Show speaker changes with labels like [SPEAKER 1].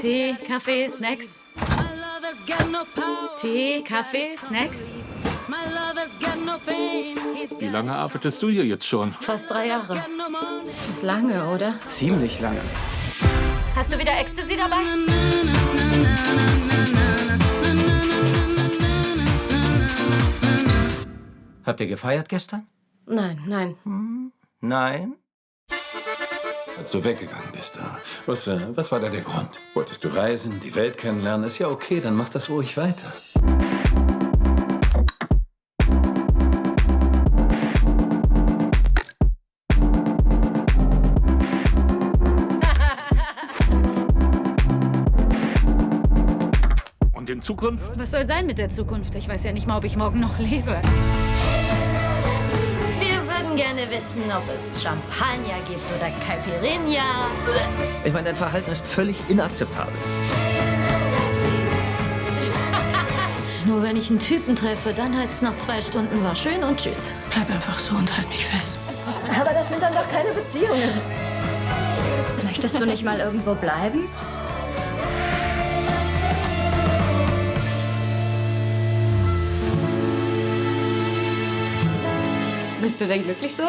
[SPEAKER 1] Tee, Kaffee, Snacks. Tee, Kaffee, Snacks.
[SPEAKER 2] Wie lange arbeitest du hier jetzt schon?
[SPEAKER 1] Fast drei Jahre. Ist lange, oder?
[SPEAKER 3] Ziemlich lange.
[SPEAKER 1] Hast du wieder Ecstasy dabei?
[SPEAKER 3] Habt ihr gefeiert gestern?
[SPEAKER 1] Nein, nein.
[SPEAKER 3] Nein?
[SPEAKER 4] Als du weggegangen bist, da. Was, äh, was war da der Grund? Wolltest du reisen, die Welt kennenlernen? Ist ja okay, dann mach das ruhig weiter.
[SPEAKER 2] Und in Zukunft?
[SPEAKER 1] Was soll sein mit der Zukunft? Ich weiß ja nicht mal, ob ich morgen noch lebe.
[SPEAKER 5] Wissen, ob es Champagner gibt oder Caipirinha.
[SPEAKER 3] Ich meine, dein Verhalten ist völlig inakzeptabel.
[SPEAKER 5] Nur wenn ich einen Typen treffe, dann heißt es nach zwei Stunden war schön und tschüss.
[SPEAKER 1] Bleib einfach so und halt mich fest.
[SPEAKER 5] Aber das sind dann doch keine Beziehungen. Möchtest du nicht mal irgendwo bleiben?
[SPEAKER 1] Bist du denn glücklich so?